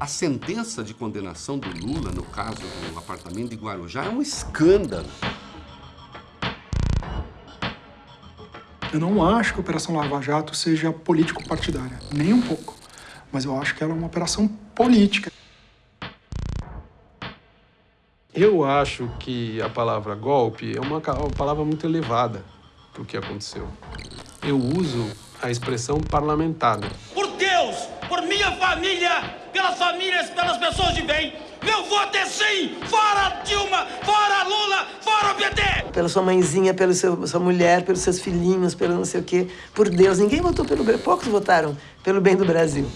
A sentença de condenação do Lula, no caso do apartamento de Guarujá, é um escândalo. Eu não acho que a Operação Lava Jato seja político-partidária, nem um pouco. Mas eu acho que ela é uma operação política. Eu acho que a palavra golpe é uma palavra muito elevada para o que aconteceu. Eu uso a expressão parlamentar. Por por minha família, pelas famílias, pelas pessoas de bem, meu voto é sim! Fora Dilma! Fora Lula! Fora o PT! Pela sua mãezinha, pela sua mulher, pelos seus filhinhos, pelo não sei o quê. Por Deus, ninguém votou pelo. Poucos votaram pelo bem do Brasil.